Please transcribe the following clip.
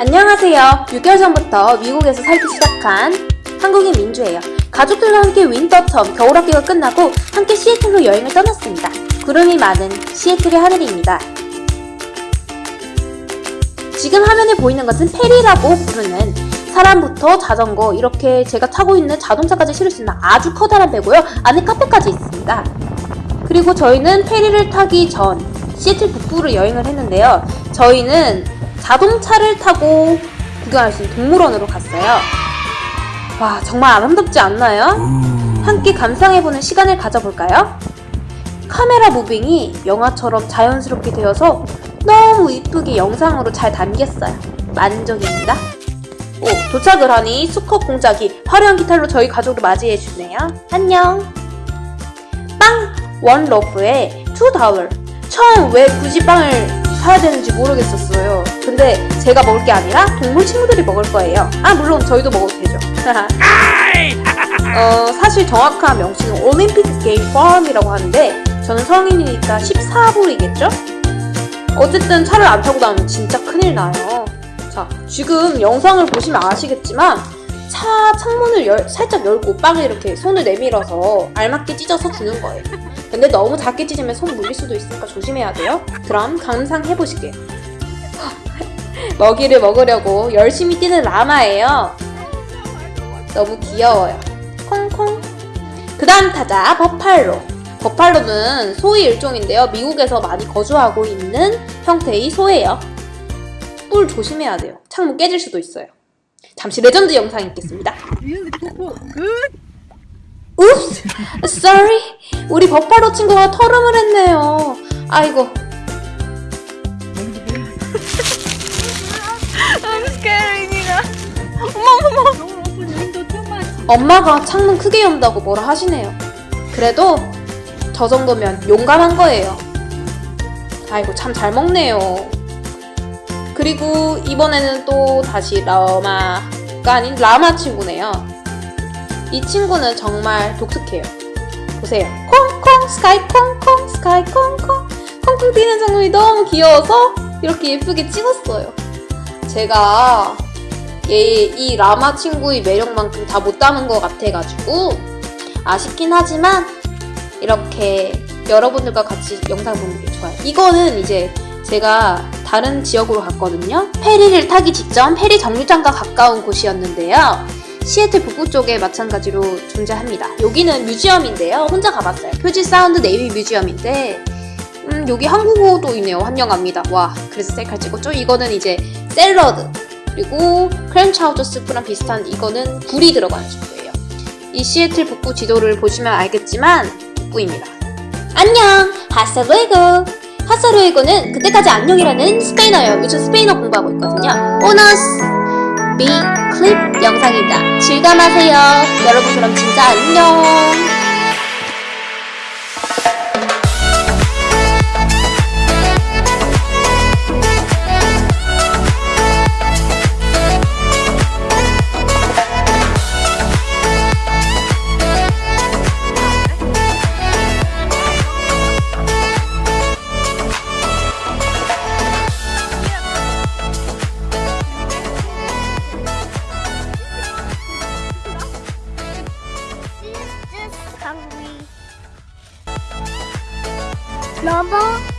안녕하세요. 6개월 전부터 미국에서 살기 시작한 한국인 민주예요. 가족들과 함께 윈터텀 겨울학기가 끝나고 함께 시애틀로 여행을 떠났습니다. 구름이 많은 시애틀의 하늘입니다. 지금 화면에 보이는 것은 페리라고 부르는 사람부터 자전거 이렇게 제가 타고 있는 자동차까지 실을 수 있는 아주 커다란 배고요. 안에 카페까지 있습니다. 그리고 저희는 페리를 타기 전 시애틀 북부로 여행을 했는데요. 저희는 자동차를 타고 구경할 수 있는 동물원으로 갔어요. 와, 정말 아름답지 않나요? 함께 감상해보는 시간을 가져볼까요? 카메라 무빙이 영화처럼 자연스럽게 되어서 너무 이쁘게 영상으로 잘 담겼어요. 만족입니다. 오, 도착을 하니 수컷 공작이 화려한 기타로 저희 가족을 맞이해주네요. 안녕! 빵! One loaf에 two dollar. 처음 왜 굳이 빵을 사야 되는지 모르겠었어요. 근데 제가 먹을 게 아니라 동물 친구들이 먹을 거예요. 아, 물론 저희도 먹어도 되죠. 어, 사실 정확한 명칭은 Olympic Game Farm이라고 하는데 저는 성인이니까 14불이겠죠? 어쨌든 차를 안 타고 나오면 진짜 큰일 나요. 자, 지금 영상을 보시면 아시겠지만 차 창문을 열- 살짝 열고 빵을 이렇게 손을 내밀어서 알맞게 찢어서 주는 거예요. 근데 너무 작게 찢으면 손 물릴 수도 있으니까 조심해야 돼요. 그럼 감상해 보실게요. 먹이를 먹으려고 열심히 뛰는 라마예요. 너무 귀여워요. 콩콩. 그 다음 타자 버팔로. 버팔로는 소의 일종인데요. 미국에서 많이 거주하고 있는 형태의 소예요. 뿔 조심해야 돼요. 창문 깨질 수도 있어요. 잠시 레전드 영상 있겠습니다. Oops! Sorry! 우리 버팔로 친구가 트름을 했네요. 아이고. I'm scared, Nina. 어머, 어머. Don't open window too much. 엄마가 창문 크게 연다고 뭐라 하시네요. 그래도 저 정도면 용감한 거예요. 아이고 참 잘 먹네요. 그리고 이번에는 또 다시 라마가 아닌 라마 친구네요. 이 친구는 정말 독특해요. 보세요. 콩콩 스카이 콩콩 스카이 콩콩 콩콩 뛰는 장면이 너무 귀여워서 이렇게 예쁘게 찍었어요. 제가 얘, 이 라마 친구의 매력만큼 다 못 담은 것 같아가지고 아쉽긴 하지만 이렇게 여러분들과 같이 영상 보는 게 좋아요. 이거는 이제 제가 다른 지역으로 갔거든요. 페리를 타기 직전 페리 정류장과 가까운 곳이었는데요. 시애틀 북부 쪽에 마찬가지로 존재합니다. 여기는 museum인데요. 혼자 가봤어요. Puget Sound Navy Museum인데 음, 여기 한국어도 있네요. 환영합니다. 와, 그래서 셀카를 찍었죠. 이거는 이제 샐러드 그리고 clam chowder 스프랑 비슷한 이거는 굴이 들어간 스프예요. 이 시애틀 북부 지도를 보시면 알겠지만 북부입니다. 안녕! 하사루에고! 하사루에고는 그때까지 안녕이라는 스페인어예요. 요즘 스페인어 공부하고 있거든요. 보너스! 비 클립 영상입니다. 즐감하세요. 여러분 그럼 진짜 안녕! 萝卜